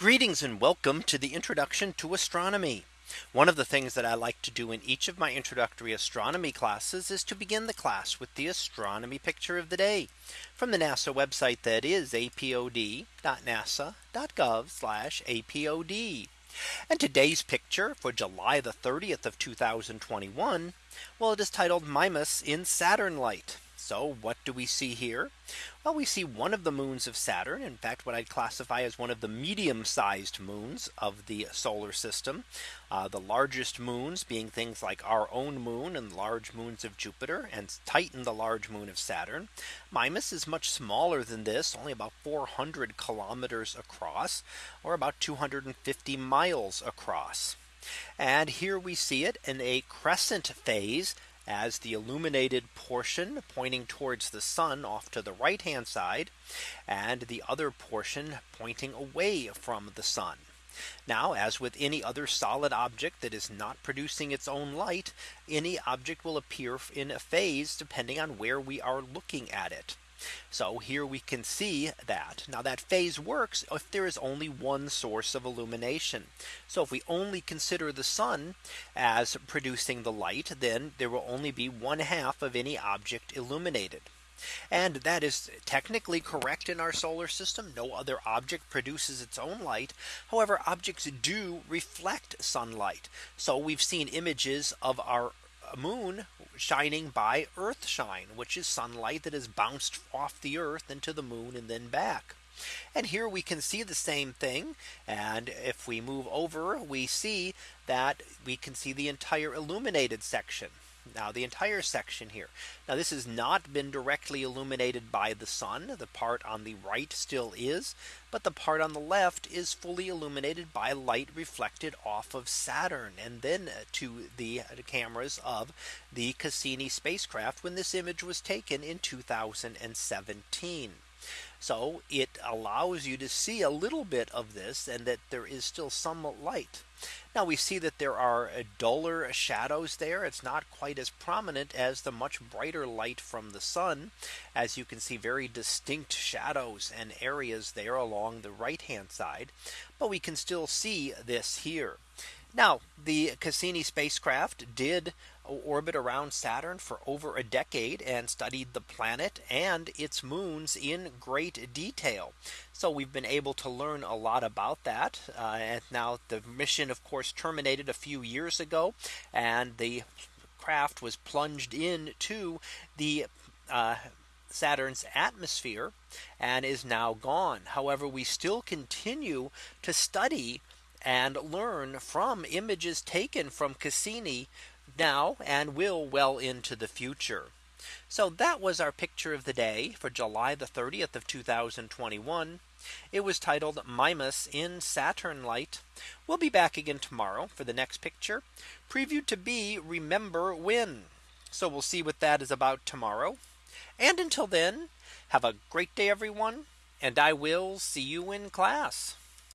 Greetings and welcome to the introduction to astronomy. One of the things that I like to do in each of my introductory astronomy classes is to begin the class with the astronomy picture of the day from the NASA website that is apod.nasa.gov apod. And today's picture for July the 30th of 2021. Well, it is titled Mimas in Saturn light. So what do we see here? Well, we see one of the moons of Saturn. In fact, what I'd classify as one of the medium sized moons of the solar system. Uh, the largest moons being things like our own moon and large moons of Jupiter and Titan, the large moon of Saturn. Mimas is much smaller than this, only about 400 kilometers across, or about 250 miles across. And here we see it in a crescent phase as the illuminated portion pointing towards the sun off to the right hand side and the other portion pointing away from the sun. Now as with any other solid object that is not producing its own light, any object will appear in a phase depending on where we are looking at it. So here we can see that now that phase works if there is only one source of illumination. So if we only consider the sun as producing the light, then there will only be one half of any object illuminated. And that is technically correct in our solar system. No other object produces its own light. However, objects do reflect sunlight. So we've seen images of our moon shining by earth shine, which is sunlight that is bounced off the earth into the moon and then back. And here we can see the same thing. And if we move over, we see that we can see the entire illuminated section. Now the entire section here. Now this has not been directly illuminated by the sun. The part on the right still is. But the part on the left is fully illuminated by light reflected off of Saturn and then uh, to the cameras of the Cassini spacecraft when this image was taken in 2017. So it allows you to see a little bit of this and that there is still some light. Now we see that there are duller shadows there. It's not quite as prominent as the much brighter light from the sun. As you can see very distinct shadows and areas there along the right hand side. But we can still see this here. Now the Cassini spacecraft did orbit around Saturn for over a decade and studied the planet and its moons in great detail. So we've been able to learn a lot about that. Uh, and now the mission of course terminated a few years ago and the craft was plunged into the uh, Saturn's atmosphere and is now gone. However, we still continue to study and learn from images taken from Cassini now and will well into the future. So that was our picture of the day for July the 30th of 2021. It was titled Mimas in Saturn light. We'll be back again tomorrow for the next picture previewed to be remember when. So we'll see what that is about tomorrow. And until then, have a great day, everyone. And I will see you in class.